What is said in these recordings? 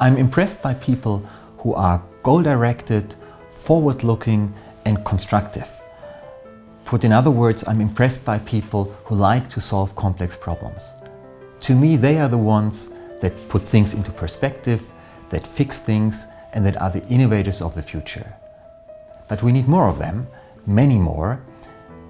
I'm impressed by people who are goal-directed, forward-looking and constructive. Put in other words, I'm impressed by people who like to solve complex problems. To me, they are the ones that put things into perspective, that fix things and that are the innovators of the future. But we need more of them, many more,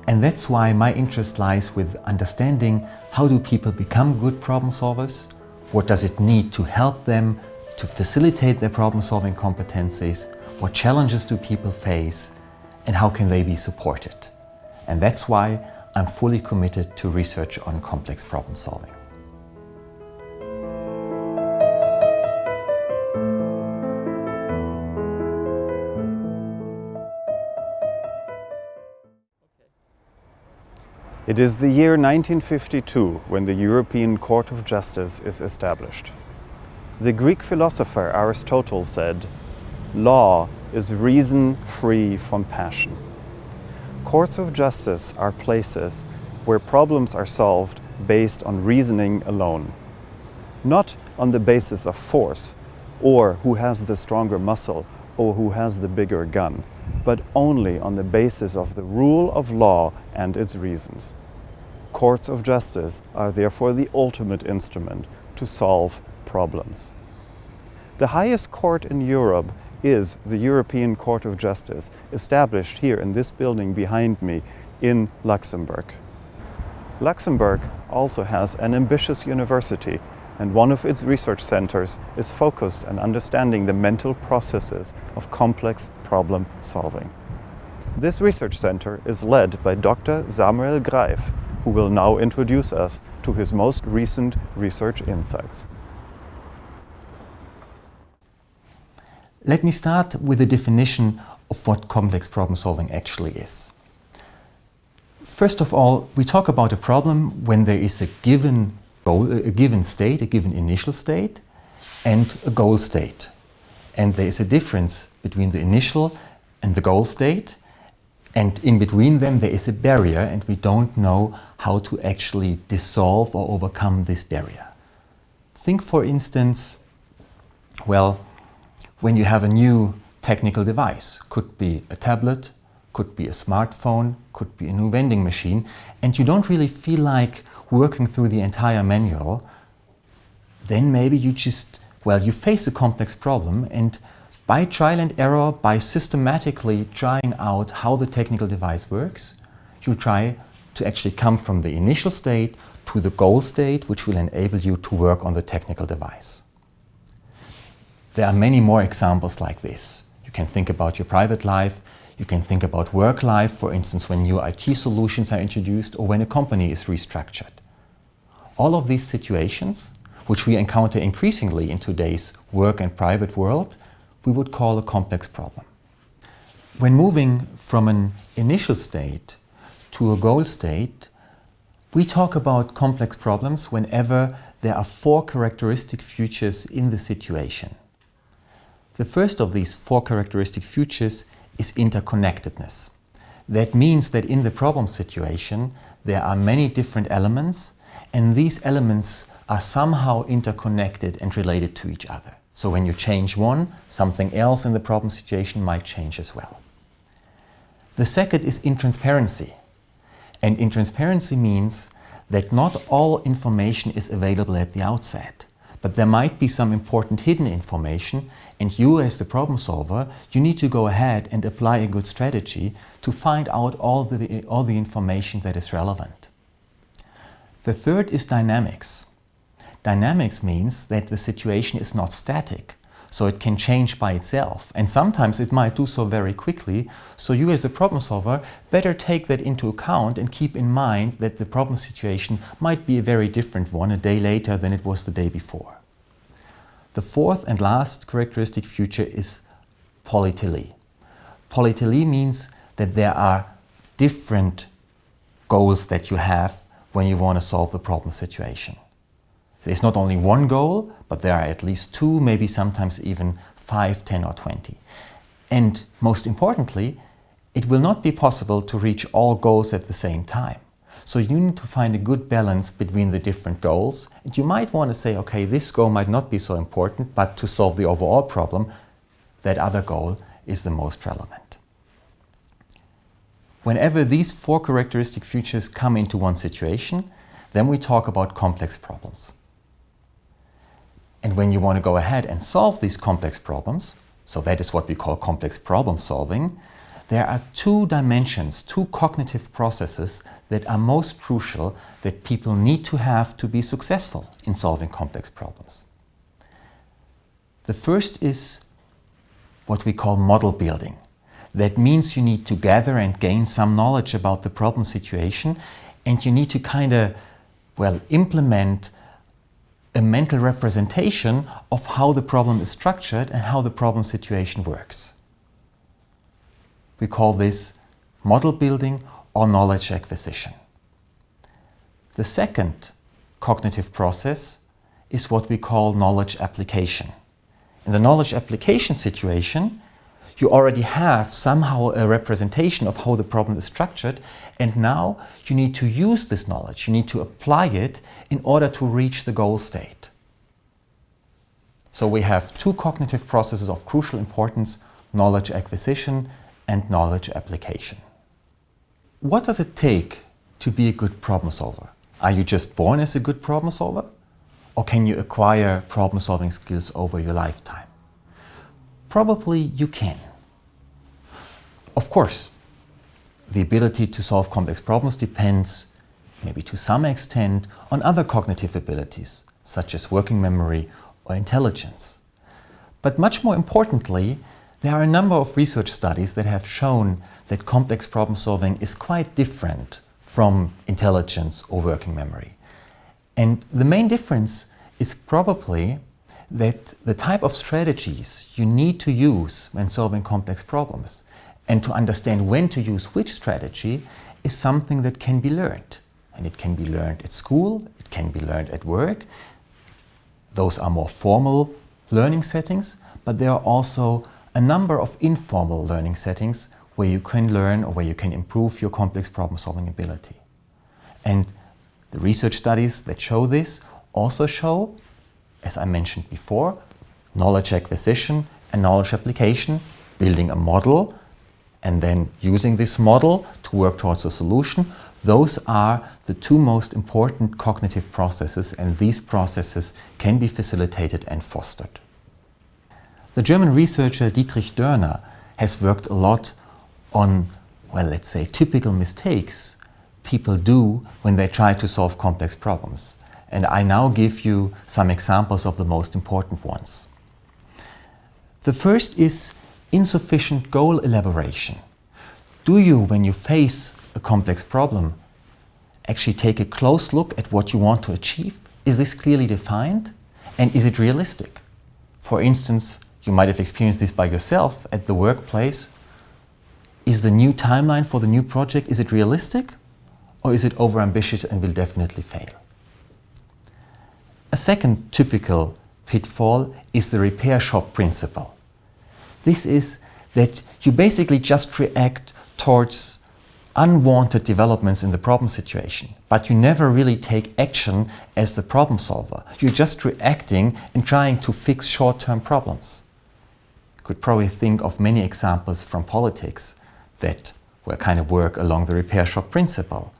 and that's why my interest lies with understanding how do people become good problem solvers, what does it need to help them to facilitate their problem solving competencies, what challenges do people face and how can they be supported. And that's why I'm fully committed to research on complex problem solving. It is the year 1952 when the European Court of Justice is established. The Greek philosopher Aristotle said, Law is reason free from passion. Courts of justice are places where problems are solved based on reasoning alone, not on the basis of force or who has the stronger muscle or who has the bigger gun, but only on the basis of the rule of law and its reasons. Courts of justice are therefore the ultimate instrument to solve problems. The highest court in Europe is the European Court of Justice, established here in this building behind me in Luxembourg. Luxembourg also has an ambitious university and one of its research centers is focused on understanding the mental processes of complex problem solving. This research center is led by Dr. Samuel Greiff, who will now introduce us to his most recent research insights. Let me start with a definition of what complex problem solving actually is. First of all, we talk about a problem when there is a given goal, a given state, a given initial state, and a goal state. And there is a difference between the initial and the goal state, and in between them there is a barrier and we don't know how to actually dissolve or overcome this barrier. Think for instance, well, when you have a new technical device, could be a tablet, could be a smartphone, could be a new vending machine, and you don't really feel like working through the entire manual, then maybe you just, well, you face a complex problem and by trial and error, by systematically trying out how the technical device works, you try to actually come from the initial state to the goal state, which will enable you to work on the technical device. There are many more examples like this. You can think about your private life, you can think about work life, for instance, when new IT solutions are introduced or when a company is restructured. All of these situations, which we encounter increasingly in today's work and private world, we would call a complex problem. When moving from an initial state to a goal state, we talk about complex problems whenever there are four characteristic features in the situation. The first of these four characteristic features is interconnectedness. That means that in the problem situation there are many different elements and these elements are somehow interconnected and related to each other. So when you change one, something else in the problem situation might change as well. The second is intransparency. And intransparency means that not all information is available at the outset. But there might be some important hidden information and you as the problem solver, you need to go ahead and apply a good strategy to find out all the, all the information that is relevant. The third is dynamics. Dynamics means that the situation is not static, so it can change by itself. And sometimes it might do so very quickly, so you as a problem solver better take that into account and keep in mind that the problem situation might be a very different one a day later than it was the day before. The fourth and last characteristic feature is polytely. Polytely means that there are different goals that you have when you want to solve the problem situation. There's not only one goal, but there are at least two, maybe sometimes even five, ten or 20. And most importantly, it will not be possible to reach all goals at the same time. So you need to find a good balance between the different goals. And you might want to say, okay, this goal might not be so important, but to solve the overall problem, that other goal is the most relevant. Whenever these four characteristic features come into one situation, then we talk about complex problems. And when you want to go ahead and solve these complex problems, so that is what we call complex problem solving, there are two dimensions, two cognitive processes that are most crucial that people need to have to be successful in solving complex problems. The first is what we call model building. That means you need to gather and gain some knowledge about the problem situation and you need to kind of, well, implement a mental representation of how the problem is structured and how the problem situation works. We call this model building or knowledge acquisition. The second cognitive process is what we call knowledge application. In the knowledge application situation, you already have somehow a representation of how the problem is structured and now you need to use this knowledge, you need to apply it in order to reach the goal state. So we have two cognitive processes of crucial importance, knowledge acquisition and knowledge application. What does it take to be a good problem solver? Are you just born as a good problem solver? Or can you acquire problem solving skills over your lifetime? Probably you can. Of course, the ability to solve complex problems depends, maybe to some extent, on other cognitive abilities, such as working memory or intelligence. But much more importantly, there are a number of research studies that have shown that complex problem solving is quite different from intelligence or working memory. And the main difference is probably that the type of strategies you need to use when solving complex problems and to understand when to use which strategy is something that can be learned. And it can be learned at school, it can be learned at work. Those are more formal learning settings, but there are also a number of informal learning settings where you can learn or where you can improve your complex problem solving ability. And the research studies that show this also show, as I mentioned before, knowledge acquisition and knowledge application, building a model and then using this model to work towards a solution. Those are the two most important cognitive processes and these processes can be facilitated and fostered. The German researcher Dietrich Dörner has worked a lot on, well, let's say, typical mistakes people do when they try to solve complex problems. And I now give you some examples of the most important ones. The first is insufficient goal elaboration. Do you, when you face a complex problem, actually take a close look at what you want to achieve? Is this clearly defined? And is it realistic? For instance, you might have experienced this by yourself at the workplace. Is the new timeline for the new project, is it realistic? Or is it overambitious and will definitely fail? A second typical pitfall is the repair shop principle. This is that you basically just react towards unwanted developments in the problem situation, but you never really take action as the problem solver. You're just reacting and trying to fix short-term problems You could probably think of many examples from politics that were kind of work along the repair shop principle,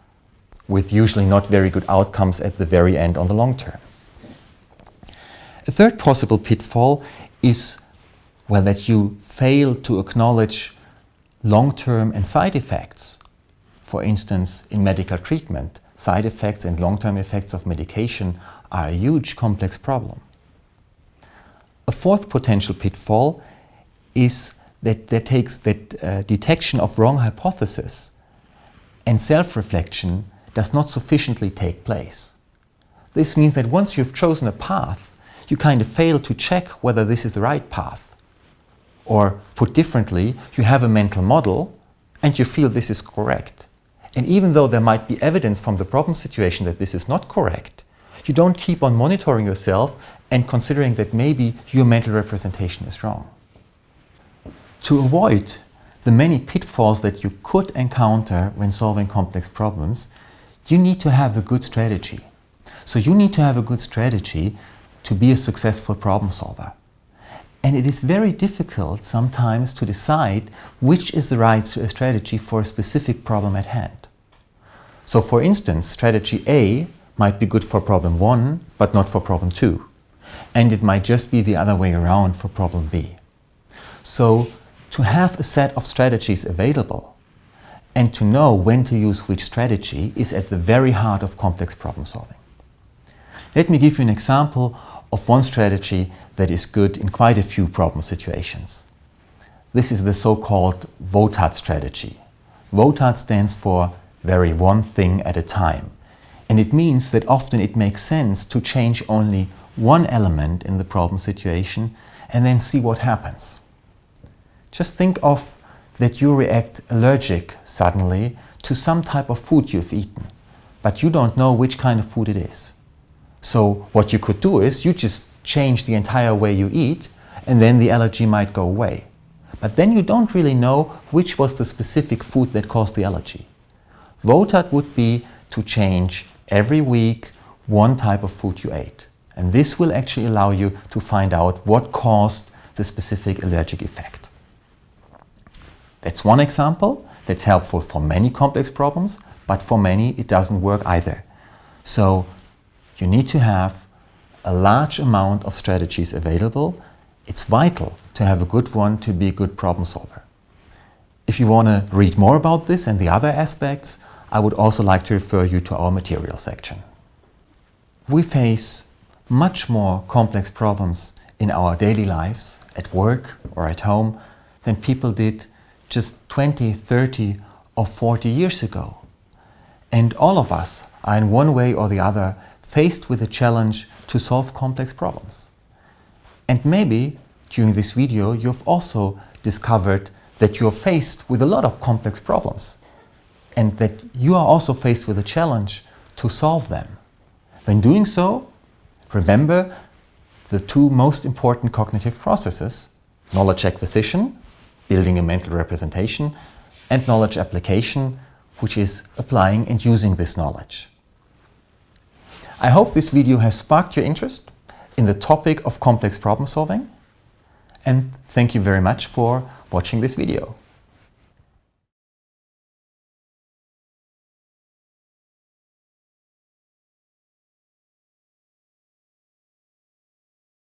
with usually not very good outcomes at the very end on the long term. A third possible pitfall is well, that you fail to acknowledge long-term and side effects. For instance, in medical treatment, side effects and long-term effects of medication are a huge complex problem. A fourth potential pitfall is that that takes that uh, detection of wrong hypothesis and self-reflection does not sufficiently take place. This means that once you've chosen a path, you kind of fail to check whether this is the right path. Or put differently, you have a mental model and you feel this is correct. And even though there might be evidence from the problem situation that this is not correct, you don't keep on monitoring yourself and considering that maybe your mental representation is wrong. To avoid the many pitfalls that you could encounter when solving complex problems, you need to have a good strategy. So you need to have a good strategy to be a successful problem solver. And it is very difficult sometimes to decide which is the right strategy for a specific problem at hand. So for instance, strategy A might be good for problem 1, but not for problem 2. And it might just be the other way around for problem B. So to have a set of strategies available and to know when to use which strategy is at the very heart of complex problem solving. Let me give you an example of one strategy that is good in quite a few problem situations. This is the so-called VOTAT strategy. VOTAT stands for vary one thing at a time. And it means that often it makes sense to change only one element in the problem situation and then see what happens. Just think of that you react allergic suddenly to some type of food you've eaten, but you don't know which kind of food it is. So what you could do is you just change the entire way you eat and then the allergy might go away. But then you don't really know which was the specific food that caused the allergy. VOTAT would be to change every week one type of food you ate. And this will actually allow you to find out what caused the specific allergic effect. That's one example that's helpful for many complex problems, but for many it doesn't work either. So you need to have a large amount of strategies available. It's vital to have a good one to be a good problem solver. If you want to read more about this and the other aspects, I would also like to refer you to our material section. We face much more complex problems in our daily lives, at work or at home, than people did just 20, 30 or 40 years ago. And all of us are in one way or the other faced with a challenge to solve complex problems. And maybe during this video you've also discovered that you're faced with a lot of complex problems and that you are also faced with a challenge to solve them. When doing so, remember the two most important cognitive processes, knowledge acquisition, building a mental representation, and knowledge application, which is applying and using this knowledge. I hope this video has sparked your interest in the topic of complex problem solving and thank you very much for watching this video.